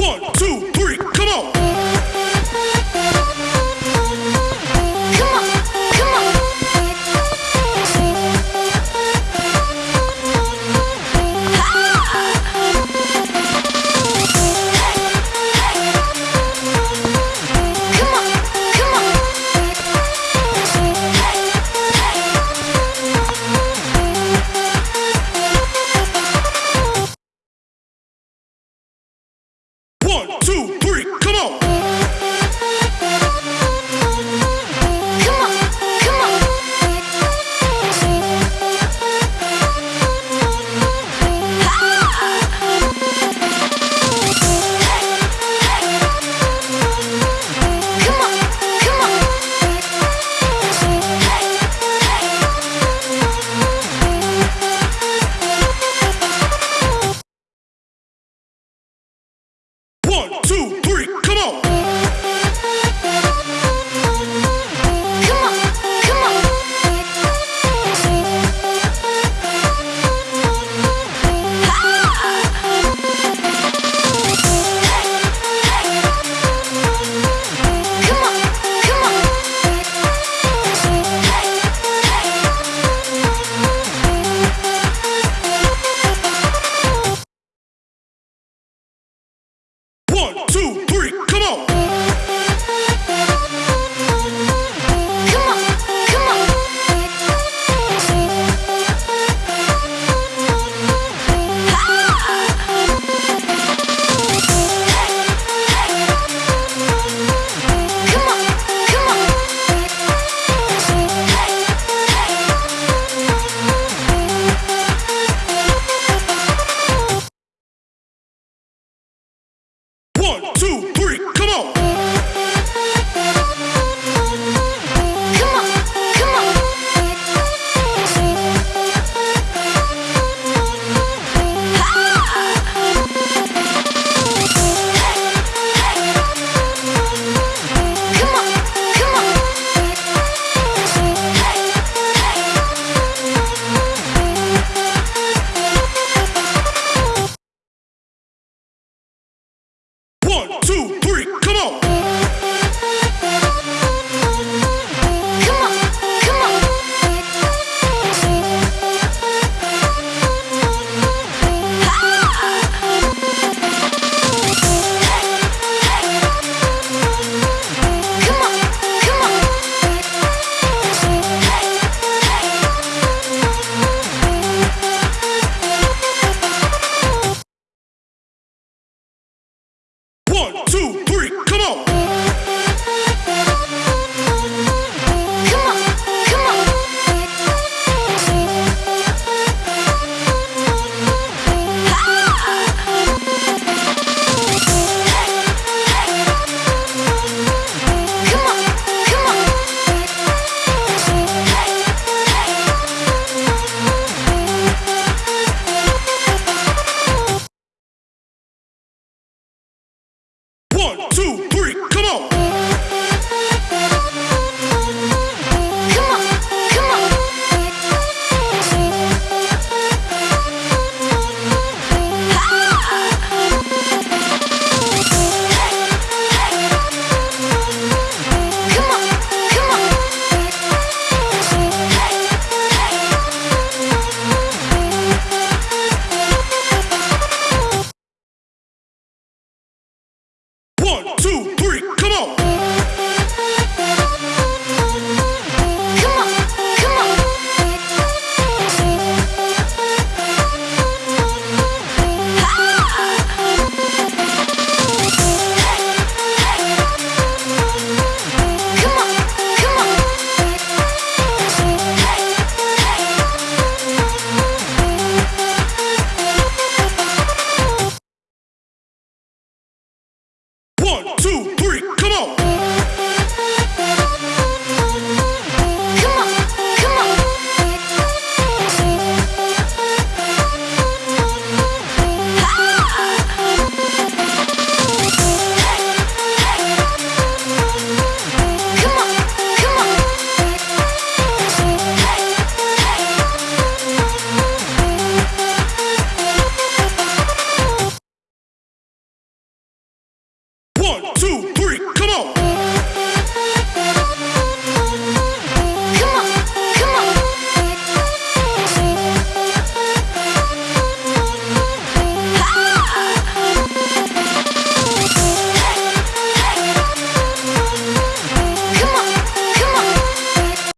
One, two, three. One, two, three, come on. One, two. One, two. One, two, three. One, two. One, two. One, two, three, come on.